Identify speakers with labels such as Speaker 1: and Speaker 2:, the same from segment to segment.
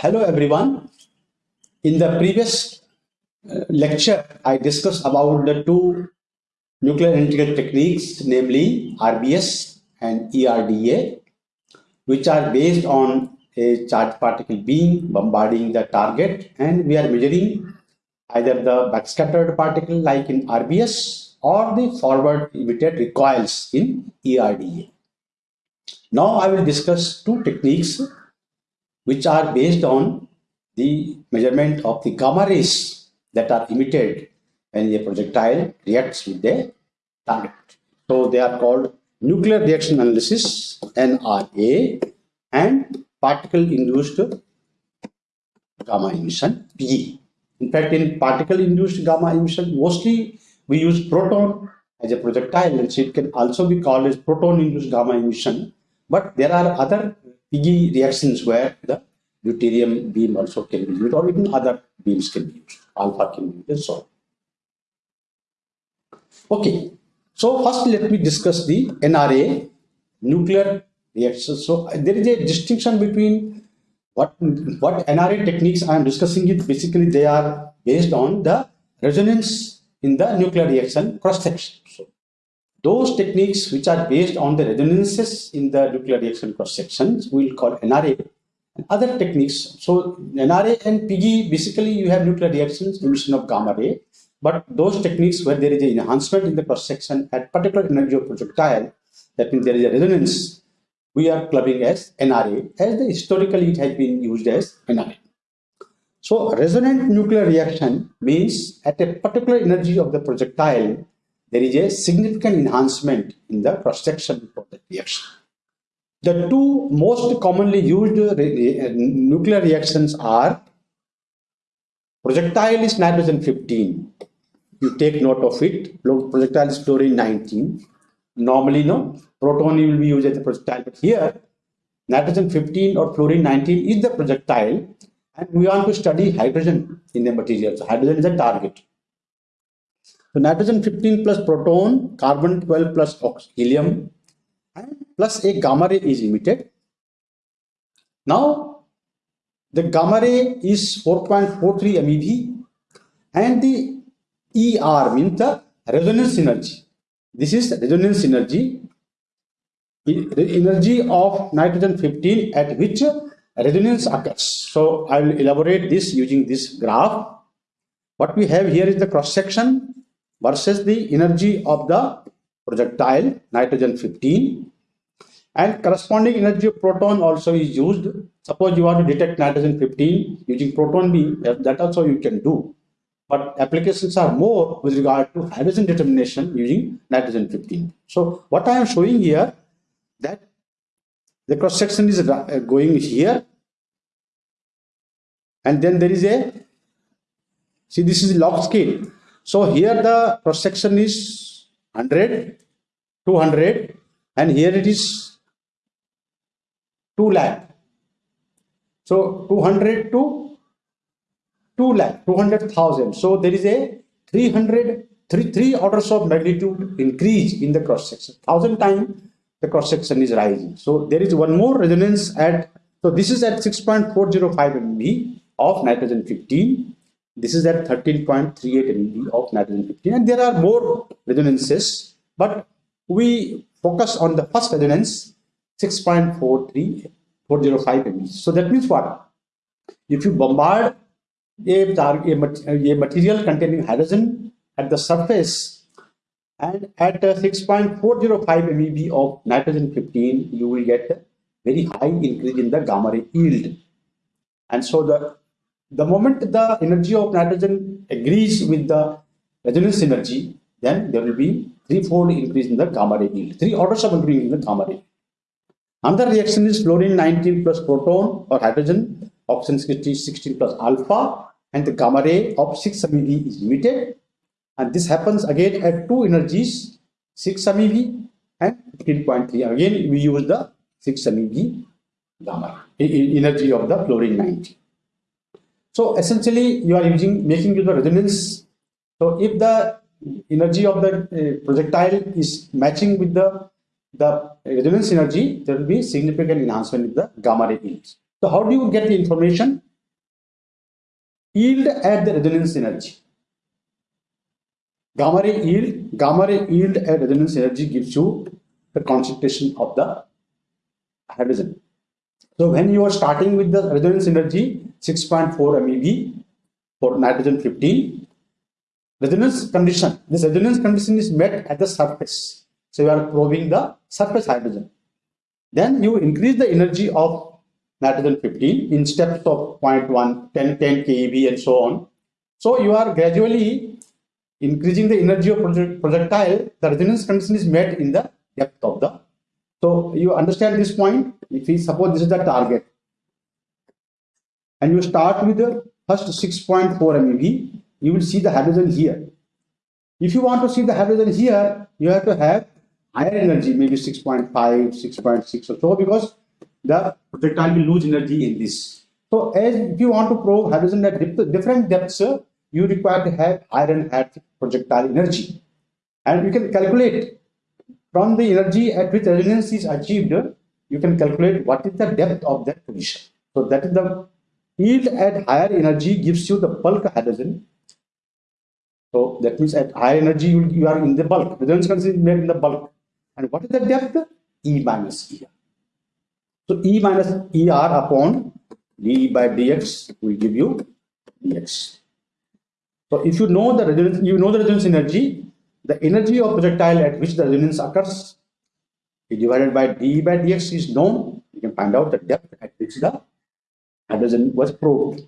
Speaker 1: Hello everyone. In the previous uh, lecture, I discussed about the two nuclear analytical techniques, namely RBS and ERDA, which are based on a charged particle beam bombarding the target and we are measuring either the backscattered particle like in RBS or the forward emitted recoils in ERDA. Now I will discuss two techniques which are based on the measurement of the gamma rays that are emitted when a projectile reacts with the target. So they are called nuclear reaction analysis NRA and particle induced gamma emission PIGE. In fact, in particle induced gamma emission, mostly we use proton as a projectile and so it can also be called as proton induced gamma emission. But there are other PIGE reactions where the deuterium beam also can be used or even other beams can be used, alpha can be used and so on. Okay, so first let me discuss the NRA, nuclear reaction. So there is a distinction between what, what NRA techniques I am discussing it, basically they are based on the resonance in the nuclear reaction cross-section. So those techniques which are based on the resonances in the nuclear reaction cross-sections we will call NRA. Other techniques, so NRA and PIGE, basically you have nuclear reactions, emission of gamma ray, but those techniques where there is an enhancement in the cross-section at particular energy of projectile, that means there is a resonance we are clubbing as NRA, as the historically it has been used as NRA. So resonant nuclear reaction means at a particular energy of the projectile, there is a significant enhancement in the cross-section of the reaction. The two most commonly used nuclear reactions are projectile is nitrogen 15. You take note of it. Projectile is fluorine 19. Normally, no, proton will be used as a projectile, but here nitrogen 15 or fluorine 19 is the projectile and we want to study hydrogen in the material. So hydrogen is a target. So nitrogen 15 plus proton, carbon 12 plus helium and plus a gamma ray is emitted. Now the gamma ray is 4.43 MeV and the ER means the resonance energy. This is resonance energy The energy of nitrogen 15 at which resonance occurs. So I will elaborate this using this graph. What we have here is the cross section versus the energy of the projectile nitrogen 15 and corresponding energy of proton also is used. Suppose you want to detect nitrogen 15 using proton beam that also you can do. But applications are more with regard to hydrogen determination using nitrogen 15. So what I am showing here that the cross section is uh, going here and then there is a see this is log scale so here the cross section is 100 200 and here it is 2 lakh so 200 to 2 lakh 200,000 so there is a 300 three, three orders of magnitude increase in the cross section thousand times the cross section is rising. So there is one more resonance at, so this is at 6.405 MeV of nitrogen 15. This is at 13.38 MeV of nitrogen 15. And there are more resonances, but we focus on the first resonance 6.43 405 MeV. So that means what? If you bombard a, a material containing hydrogen at the surface and at uh, 6.405 MeV of nitrogen 15, you will get a very high increase in the gamma ray yield. And so the, the moment the energy of nitrogen agrees with the resonance energy, then there will be threefold increase in the gamma ray yield, three orders of increase in the gamma ray. Another reaction is fluorine 19 plus proton or hydrogen, oxygen 16 plus alpha, and the gamma ray of 6 MeV is emitted and this happens again at two energies 6 MeV and 15.3 again we use the 6 MeV gamma energy of the fluorine 90 so essentially you are using making use of resonance so if the energy of the uh, projectile is matching with the the resonance energy there will be significant enhancement in the gamma ray so how do you get the information yield at the resonance energy. Gamma ray yield, gamma ray yield at resonance energy gives you the concentration of the hydrogen. So when you are starting with the resonance energy 6.4 MeV for nitrogen 15, resonance condition, this resonance condition is met at the surface. So you are probing the surface hydrogen. Then you increase the energy of nitrogen 15 in steps of 0.1, 10, 10 keV and so on. So you are gradually increasing the energy of projectile. The resonance condition is met in the depth of the. So you understand this point. If we suppose this is the target, and you start with the first 6.4 MeV, you will see the hydrogen here. If you want to see the hydrogen here, you have to have higher energy, maybe 6.5, 6.6 or so, because the projectile will lose energy in this. So as if you want to probe hydrogen at different depths, you require to have higher and higher projectile energy. And you can calculate from the energy at which resonance is achieved, you can calculate what is the depth of that position. So that is the yield at higher energy gives you the bulk hydrogen. So that means at higher energy you, you are in the bulk. Resonance is made in the bulk. And what is the depth? E minus ER. So E minus ER upon d by dx will give you dx. So if you know the resonance, you know the resonance energy, the energy of projectile at which the resonance occurs divided by d by dx is known. You can find out the depth at which the hydrogen was proved.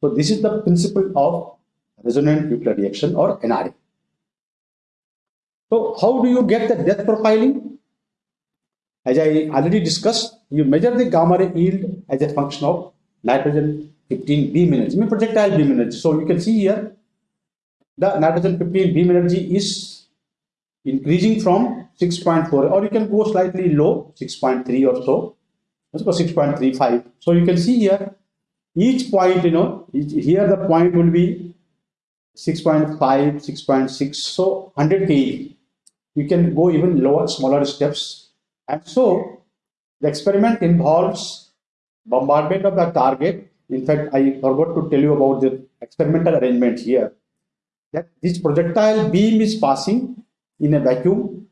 Speaker 1: So this is the principle of resonant nuclear reaction or NRA. So how do you get the depth profiling? As I already discussed, you measure the gamma ray yield as a function of nitrogen 15 beam energy, I mean projectile beam energy. So you can see here, the nitrogen 15 beam energy is increasing from 6.4 or you can go slightly low, 6.3 or so. Let's go 6.35. So you can see here, each point, you know, here the point will be 6.5, 6.6, so 100 keV you can go even lower, smaller steps. And so the experiment involves bombardment of the target. In fact, I forgot to tell you about the experimental arrangement here. That this projectile beam is passing in a vacuum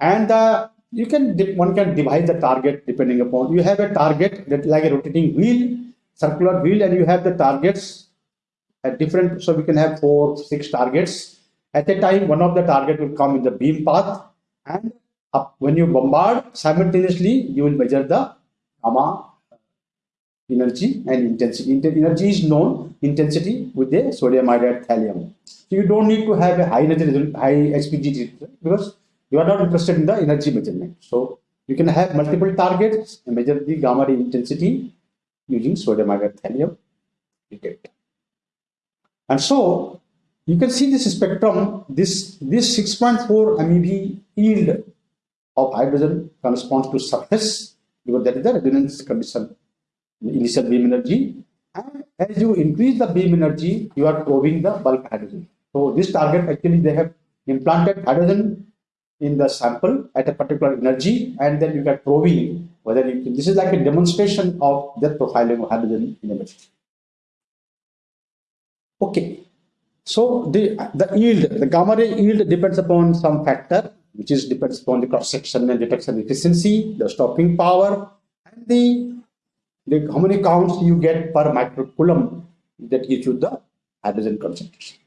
Speaker 1: and uh, you can one can divide the target depending upon you have a target that like a rotating wheel circular wheel and you have the targets at different so we can have four six targets at a time, one of the target will come in the beam path and up, when you bombard simultaneously, you will measure the gamma energy and intensity. energy is known intensity with the sodium iodide thallium. So you don't need to have a high energy, high HPGe because you are not interested in the energy measurement. So you can have multiple targets and measure the gamma ray intensity using sodium iodide detector. And so you can see this spectrum, this, this 6.4 MeV yield of hydrogen corresponds to surface because that is the resonance condition, initial beam energy. And as you increase the beam energy, you are probing the bulk hydrogen. So this target actually they have implanted hydrogen in the sample at a particular energy and then you get probing whether you can, this is like a demonstration of the profiling of hydrogen in a material. Okay, so the, the yield, the gamma ray yield depends upon some factor, which is depends upon the cross section and detection efficiency, the stopping power, and the, the how many counts you get per microcoulomb that gives you the hydrogen concentration.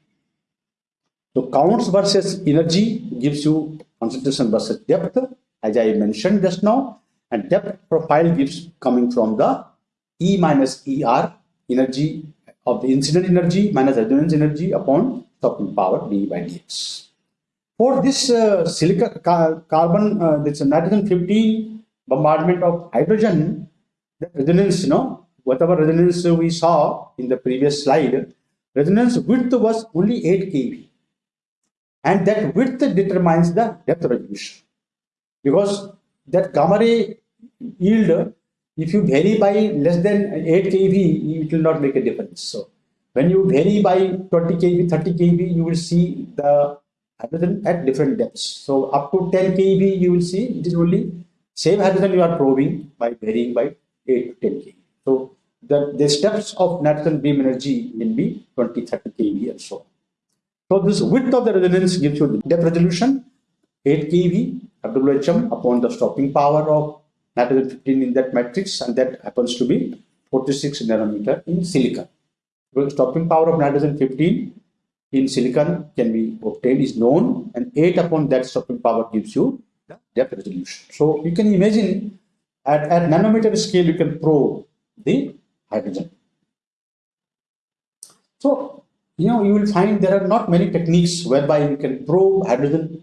Speaker 1: So counts versus energy gives you concentration versus depth, as I mentioned just now, and depth profile gives coming from the E minus ER energy of the incident energy minus resonance energy upon stopping power d by dx. For this uh, silica car carbon, uh, this nitrogen 15 bombardment of hydrogen, the resonance, you know, whatever resonance we saw in the previous slide, resonance width was only 8 kV. And that width determines the depth resolution. Because that gamma ray yield if you vary by less than 8 kV, it will not make a difference. So when you vary by 20 kV, 30 kV, you will see the hydrogen at different depths. So up to 10 kV, you will see it is only same hydrogen you are probing by varying by 8 to 10 kV. So the, the steps of nitrogen beam energy will be 20, 30 keV or so. So this width of the resonance gives you the depth resolution, 8 keV, WHM upon the stopping power of nitrogen 15 in that matrix, and that happens to be 46 nanometer in silicon. The stopping power of nitrogen 15 in silicon can be obtained is known, and 8 upon that stopping power gives you the depth resolution. So you can imagine at, at nanometer scale, you can probe the hydrogen. So, you know, you will find there are not many techniques whereby you can probe hydrogen.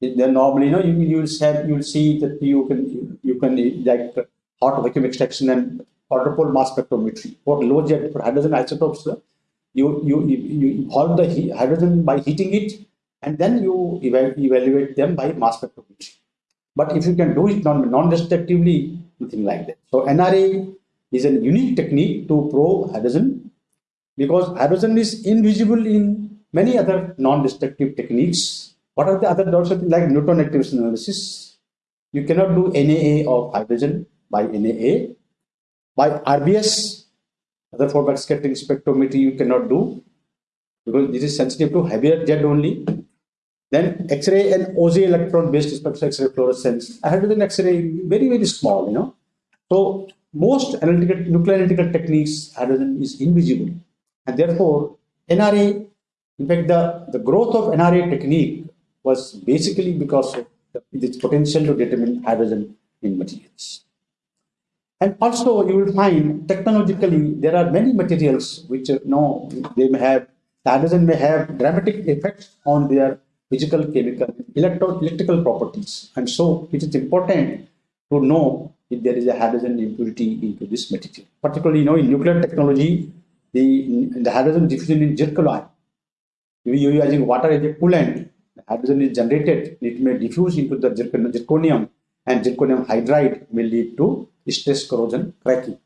Speaker 1: Then normally, you know, you, you will have, you will see that you can you, can like hot vacuum extraction and quadrupole mass spectrometry for low Z for hydrogen isotopes. You you you, you hold the hydrogen by heating it, and then you evaluate them by mass spectrometry. But if you can do it non non-destructively, nothing like that. So NRA is a unique technique to probe hydrogen because hydrogen is invisible in many other non-destructive techniques. What are the other dots like neutron activation analysis? You cannot do NAA of hydrogen by NAA. By RBS, Rutherford backscattering spectrometry, you cannot do because this is sensitive to heavier Z only. Then X-ray and Auger electron-based spectral X-ray fluorescence. Hydrogen X-ray very very small, you know. So most analytical nuclear analytical techniques, hydrogen is invisible. And therefore, NRA, in fact, the, the growth of NRA technique was basically because of the, its potential to determine hydrogen in materials. And also, you will find technologically there are many materials which you know they may have hydrogen may have dramatic effects on their physical, chemical, electro electrical properties. And so, it is important to know if there is a hydrogen impurity into this material. Particularly, you know, in nuclear technology, the, the hydrogen diffusion in zircon, you are using water as a coolant, the hydrogen is generated, it may diffuse into the zirconium, and zirconium hydride may lead to stress corrosion cracking.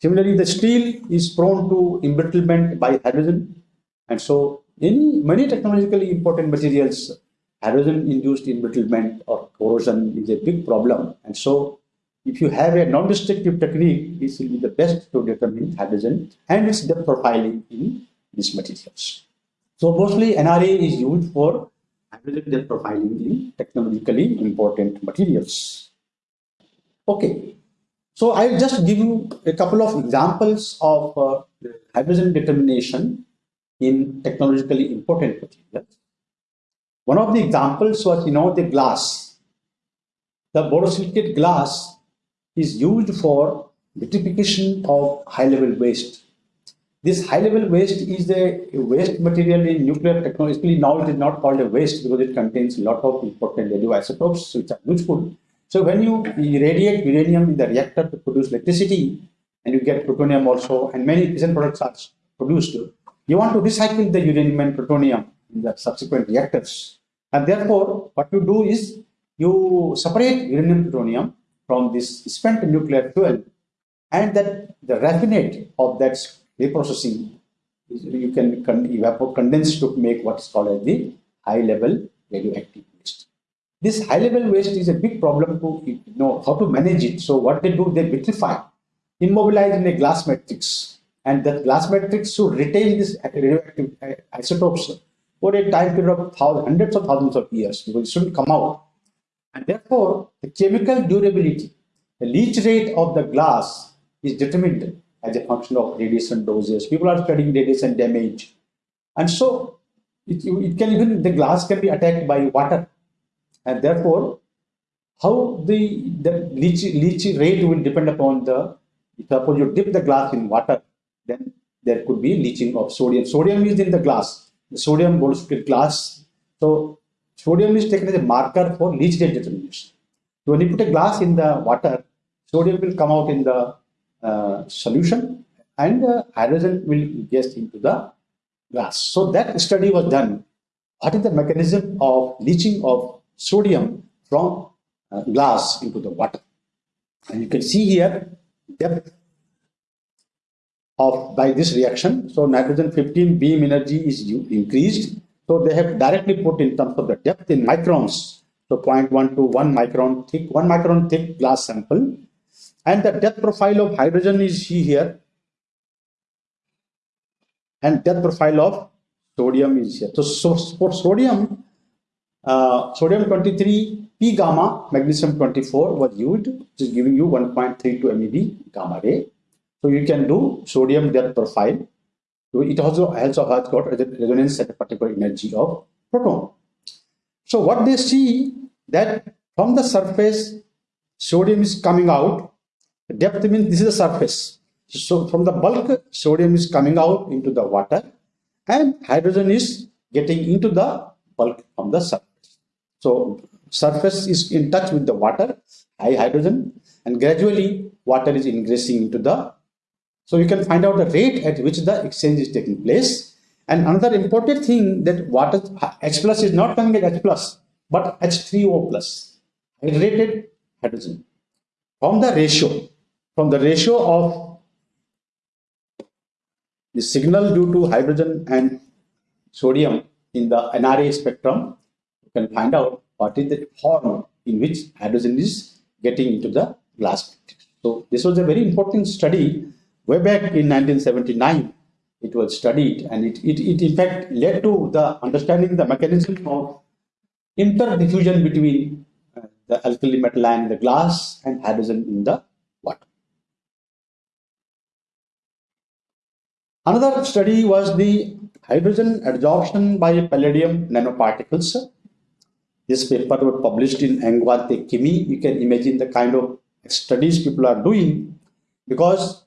Speaker 1: Similarly, the steel is prone to embrittlement by hydrogen, and so any many technologically important materials, hydrogen-induced embrittlement or corrosion is a big problem, and so if you have a non-destructive technique, this will be the best to determine hydrogen and its depth profiling in these materials. So mostly NRA is used for hydrogen depth profiling in technologically important materials. Okay, so I'll just give you a couple of examples of uh, hydrogen determination in technologically important materials. One of the examples was, you know, the glass. The borosilicate glass is used for vitrification of high-level waste. This high-level waste is a waste material in nuclear technology. Now it is not called a waste because it contains a lot of important radioisotopes which are useful. So when you irradiate uranium in the reactor to produce electricity, and you get plutonium also, and many fission products are produced, you want to recycle the uranium and plutonium in the subsequent reactors. And therefore, what you do is you separate uranium plutonium from this spent nuclear fuel and that the raffinate of that reprocessing you can evapor condense to make what is called as the high level radioactive waste. This high level waste is a big problem to you know how to manage it. So what they do, they vitrify, immobilize in a glass matrix, and that glass matrix should retain this radioactive uh, isotopes for a time period of thousands, hundreds of thousands of years because it shouldn't come out and therefore, the chemical durability, the leach rate of the glass is determined as a function of radiation doses. People are studying radiation damage. And so it, it can even, the glass can be attacked by water. And therefore, how the, the leach, leach rate will depend upon the, suppose you dip the glass in water, then there could be leaching of sodium. Sodium is in the glass. The sodium bolster glass. So Sodium is taken as a marker for leach determination. So when you put a glass in the water, sodium will come out in the uh, solution and uh, hydrogen will get into the glass. So that study was done. What is the mechanism of leaching of sodium from uh, glass into the water? And you can see here depth of by this reaction. So nitrogen 15 beam energy is increased so they have directly put in terms of the depth in microns. So 0.1 to 1 micron thick, 1 micron thick glass sample. And the depth profile of hydrogen is here. And depth profile of sodium is here. So, so for sodium, uh, sodium 23 P gamma, magnesium 24 was used, which is giving you 1.32 MeV gamma ray. So you can do sodium depth profile. So it also also has got resonance at a particular energy of proton. So what they see that from the surface, sodium is coming out. Depth means this is the surface. So from the bulk, sodium is coming out into the water and hydrogen is getting into the bulk from the surface. So surface is in touch with the water, high hydrogen, and gradually water is ingressing into the. So you can find out the rate at which the exchange is taking place. And another important thing that water H plus is not coming as H plus, but H3O plus, hydrated hydrogen. From the ratio, from the ratio of the signal due to hydrogen and sodium in the NRA spectrum, you can find out what is the form in which hydrogen is getting into the glass. So this was a very important study way back in 1979. It was studied and it, it, it in fact led to the understanding the mechanism of interdiffusion between uh, the alkali metal ion in the glass and hydrogen in the water. Another study was the hydrogen adsorption by palladium nanoparticles this paper was published in Angewandte Chemie. You can imagine the kind of studies people are doing because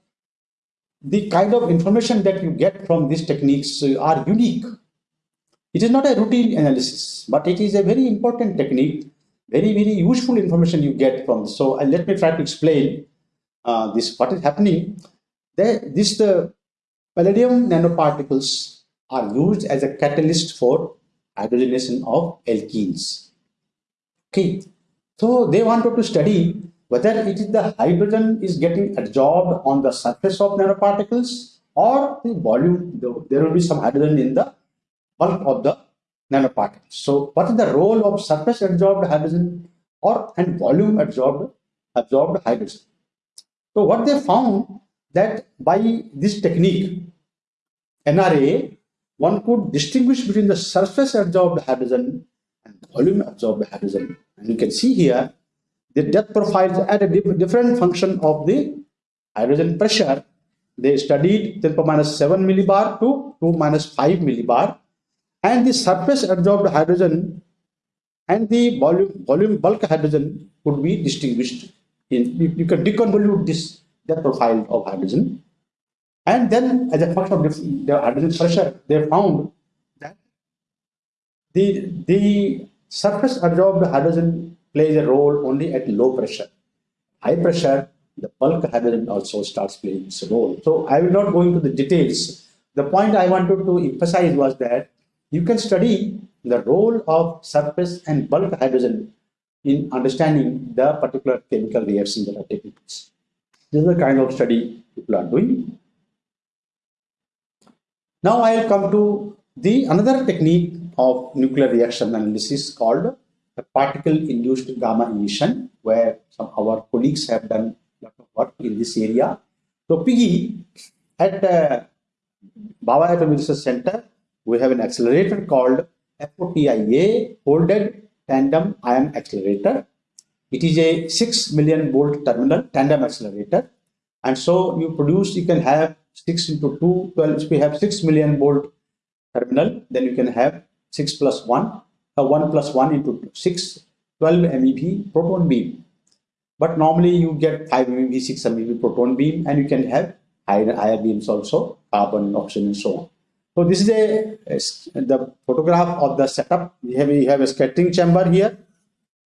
Speaker 1: the kind of information that you get from these techniques are unique. It is not a routine analysis, but it is a very important technique, very, very useful information you get from. So uh, let me try to explain uh, this, what is happening. The, this the palladium nanoparticles are used as a catalyst for hydrogenation of alkenes. Okay, so they wanted to study whether it is the hydrogen is getting adsorbed on the surface of nanoparticles or the volume, there will be some hydrogen in the bulk of the nanoparticles. So what is the role of surface adsorbed hydrogen or and volume adsorbed, absorbed hydrogen? So what they found that by this technique, NRA, one could distinguish between the surface adsorbed hydrogen and volume absorbed hydrogen. And you can see here the depth profiles at a different function of the hydrogen pressure. They studied 10 minus 7 millibar to 2 minus 5 millibar. And the surface absorbed hydrogen and the volume, volume bulk hydrogen could be distinguished. In, you, you can deconvolute this depth profile of hydrogen. And then as a function of the hydrogen pressure, they found that the, the surface absorbed hydrogen plays a role only at low pressure. High pressure, the bulk hydrogen also starts playing its role. So I will not go into the details. The point I wanted to emphasize was that you can study the role of surface and bulk hydrogen in understanding the particular chemical reactions that are taking place. This is the kind of study people are doing. Now I will come to the another technique of nuclear reaction analysis called particle-induced gamma emission, where some of our colleagues have done a lot of work in this area. So PIGE at uh, Bhabha Atom Research Center, we have an accelerator called FOTIA, Folded Tandem Ion Accelerator. It is a 6 million volt terminal tandem accelerator. And so you produce, you can have 6 into 2, 12, if we have 6 million volt terminal, then you can have 6 plus 1, uh, 1 plus 1 into 6, 12 MeV proton beam. But normally you get 5 MeV, 6 MeV proton beam and you can have higher, higher beams also, carbon, oxygen and so on. So this is a, a the photograph of the setup. We have, we have a scattering chamber here,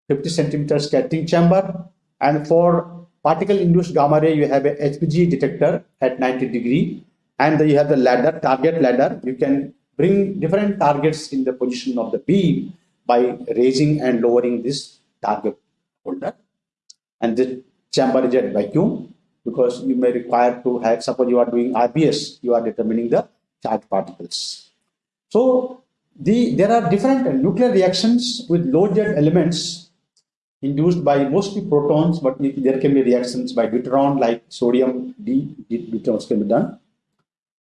Speaker 1: 50 centimeter scattering chamber and for particle induced gamma ray you have a HPGe detector at 90 degree and you have the ladder, target ladder. You can bring different targets in the position of the beam by raising and lowering this target holder. And the chamber is at vacuum because you may require to have, suppose you are doing RBS, you are determining the charge particles. So the there are different nuclear reactions with low Z elements induced by mostly protons, but there can be reactions by deuteron like sodium D deuterons can be done.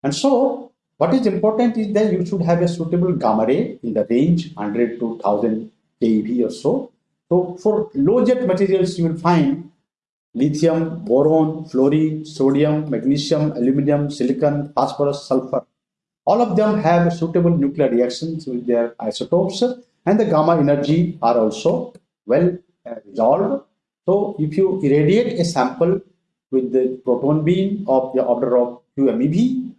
Speaker 1: And so what is important is that you should have a suitable gamma ray in the range 100 to 1000 keV or so. So for low Z materials, you will find lithium, boron, fluorine, sodium, magnesium, aluminum, silicon, phosphorus, sulfur. All of them have suitable nuclear reactions with their isotopes and the gamma energy are also well uh, resolved. So if you irradiate a sample with the proton beam of the order of 2 MeV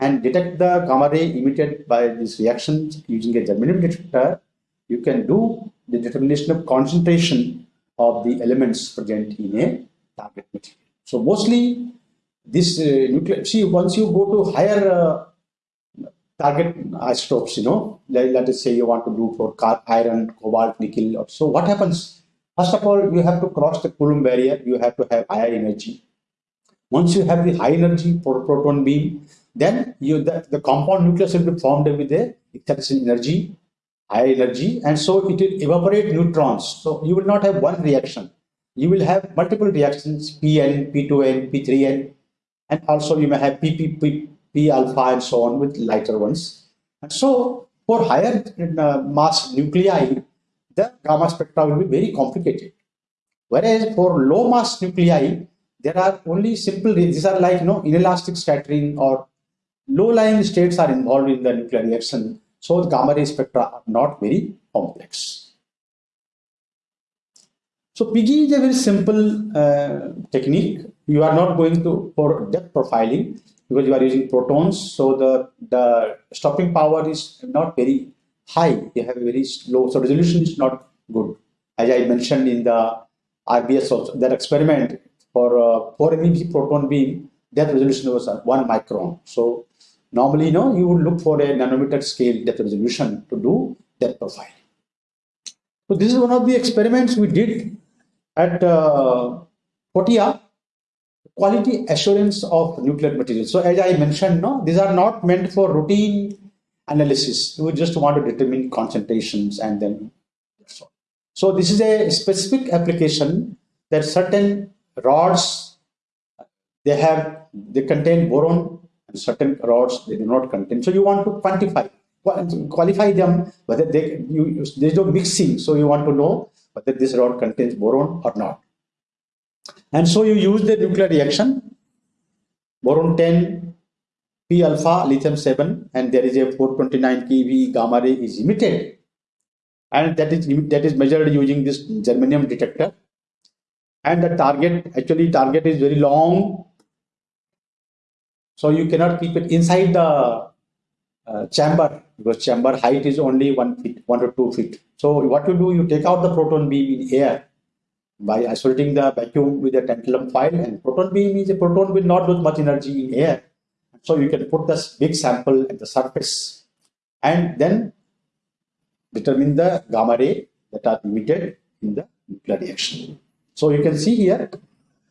Speaker 1: and detect the gamma ray emitted by these reactions using a germanium detector, you can do the determination of concentration of the elements present in a target material. So mostly this uh, nuclear, see once you go to higher uh, target isotopes, you know, let, let us say you want to do for iron, cobalt, nickel. Or so what happens? First of all, you have to cross the Coulomb barrier. You have to have higher energy. Once you have the high energy for proton beam, then you the, the compound nucleus will be formed with a excitation energy, high energy, and so it will evaporate neutrons. So you will not have one reaction. You will have multiple reactions, Pn, P2n, P3n, and also you may have PP, P, P alpha and so on with lighter ones. And so for higher uh, mass nuclei, the gamma spectra will be very complicated. Whereas for low mass nuclei, there are only simple, these are like you know, inelastic scattering or low-lying states are involved in the nuclear reaction. So the gamma ray spectra are not very complex. So PIGE is a very simple uh, technique. You are not going to for depth profiling because you are using protons. So the, the stopping power is not very high, you have a very low, so resolution is not good. As I mentioned in the RBS also, that experiment for uh, 4 MeV proton beam, depth resolution was 1 micron. So normally, you know, you would look for a nanometer scale depth resolution to do depth profile. So this is one of the experiments we did at uh, FOTIA, quality assurance of nuclear materials. So as I mentioned, no, these are not meant for routine analysis. You just want to determine concentrations and then so. So this is a specific application that certain rods they have they contain boron and certain rods they do not contain. So you want to quantify qualify them whether they you there's no mixing. So you want to know whether this rod contains boron or not. And so you use the nuclear reaction boron 10 P alpha lithium 7 and there is a 429 keV gamma ray is emitted and that is that is measured using this germanium detector and the target actually target is very long so you cannot keep it inside the uh, chamber because chamber height is only one feet one to two feet so what you do you take out the proton beam in air by isolating the vacuum with a tantalum foil and proton beam is a proton will not lose much energy in air so you can put this big sample at the surface and then determine the gamma ray that are emitted in the nuclear reaction. So you can see here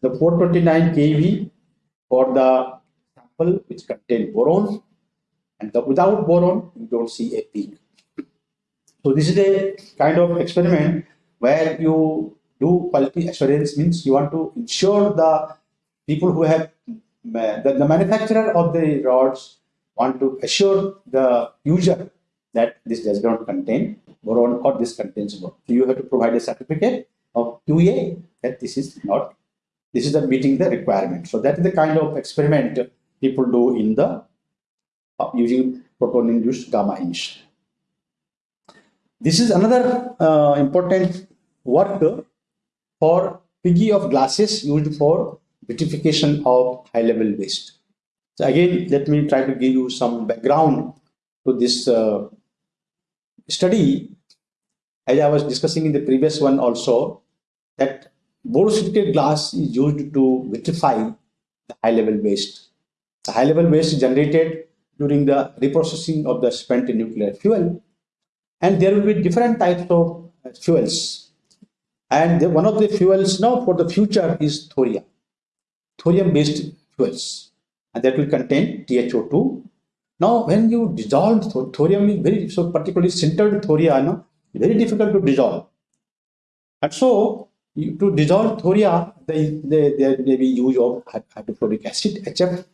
Speaker 1: the 429 kV for the which contain boron and the without boron you don't see a peak. So this is a kind of experiment where you do quality assurance means you want to ensure the people who have the, the manufacturer of the rods want to assure the user that this does not contain boron or this contains boron. So you have to provide a certificate of QA that this is not, this is the meeting the requirement. So that is the kind of experiment people do in the uh, using proton induced gamma emission. This is another uh, important work for PIGE of glasses used for vitrification of high level waste. So again, let me try to give you some background to this uh, study. As I was discussing in the previous one also, that borosilicate glass is used to vitrify the high level waste. The high level waste generated during the reprocessing of the spent nuclear fuel. And there will be different types of uh, fuels. And the, one of the fuels now for the future is thorium, thorium-based fuels, and that will contain THO2. Now, when you dissolve thorium is very so particularly sintered thoria, no, very difficult to dissolve. And so, you, to dissolve thoria, they, they, they, they be use of hydrofluoric acid, HF.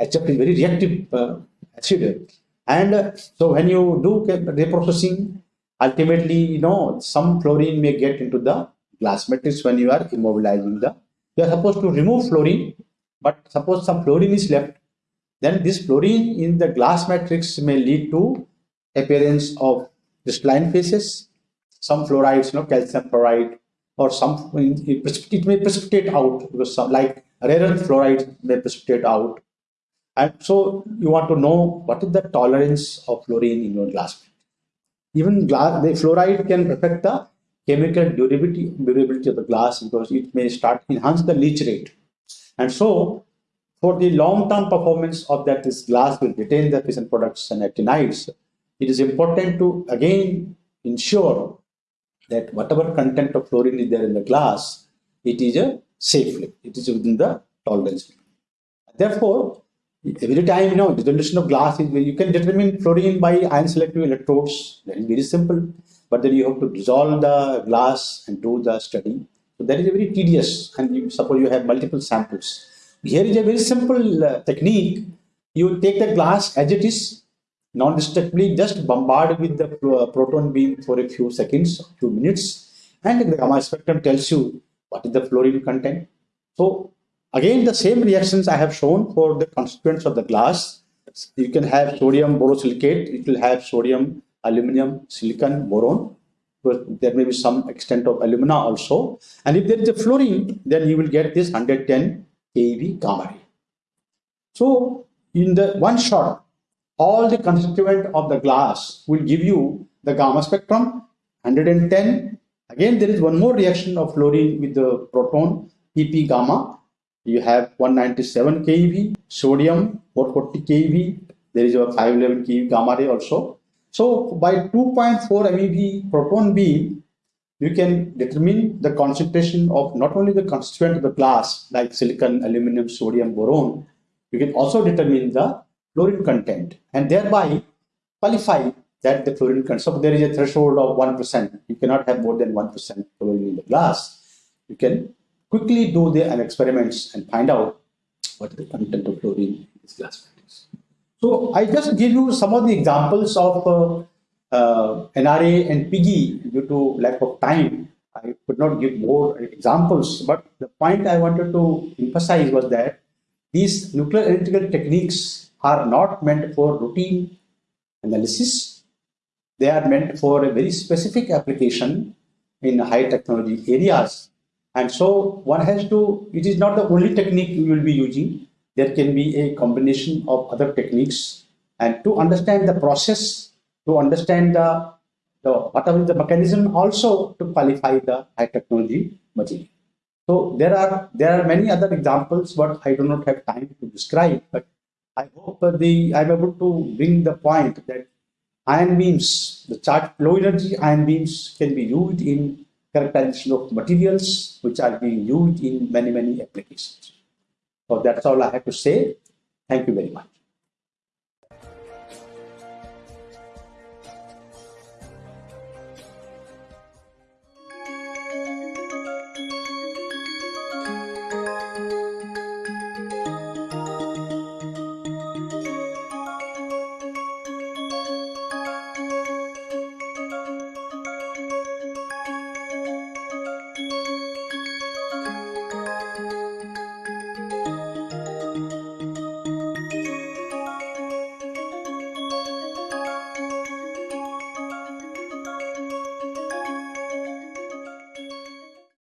Speaker 1: HF is very reactive uh, acid. And uh, so when you do reprocessing, ultimately, you know, some fluorine may get into the glass matrix when you are immobilizing the. You are supposed to remove fluorine, but suppose some fluorine is left, then this fluorine in the glass matrix may lead to appearance of crystalline phases, some fluorides, you know, calcium fluoride, or some it may precipitate out because some like rare earth fluoride may precipitate out. And so you want to know what is the tolerance of fluorine in your glass. Even glass, the fluoride can affect the chemical durability, durability of the glass because it may start enhance the leach rate. And so for the long-term performance of that this glass will retain the fission products and actinides, it is important to again ensure that whatever content of fluorine is there in the glass, it is a safely, it is within the tolerance. Therefore, every time you know the dissolution of glass is you can determine fluorine by ion selective electrodes. That is very simple. But then you have to dissolve the glass and do the study. So that is very tedious. And you suppose you have multiple samples. Here is a very simple uh, technique. You take the glass as it is, non-destructively just bombard with the uh, proton beam for a few seconds, few minutes, and the gamma spectrum tells you what is the fluorine content. So again, the same reactions I have shown for the constituents of the glass. You can have sodium borosilicate, it will have sodium, aluminum, silicon, boron. There may be some extent of alumina also. And if there is a fluorine, then you will get this 110 keV gamma ray. So in the one shot, all the constituent of the glass will give you the gamma spectrum 110. Again, there is one more reaction of fluorine with the proton PP gamma. You have 197 keV, sodium 440 keV. There is a 511 keV gamma ray also. So by 2.4 MeV proton beam, you can determine the concentration of not only the constituent of the glass like silicon, aluminum, sodium, boron, you can also determine the fluorine content and thereby qualify that the fluorine content. So there is a threshold of 1%. You cannot have more than 1% fluorine in the glass. You can quickly do the experiments and find out what the content of fluorine in this glass. So I just give you some of the examples of uh, uh, NRA and PIGE due to lack of time. I could not give more examples, but the point I wanted to emphasize was that these nuclear analytical techniques are not meant for routine analysis. They are meant for a very specific application in high technology areas. And so one has to, it is not the only technique you will be using. There can be a combination of other techniques. And to understand the process to understand the, the whatever the mechanism also to qualify the high technology material. So there are there are many other examples, but I do not have time to describe. But I hope the I'm able to bring the point that ion beams, the charged low energy ion beams can be used in characterization of materials which are being used in many many applications. So that's all I have to say. Thank you very much.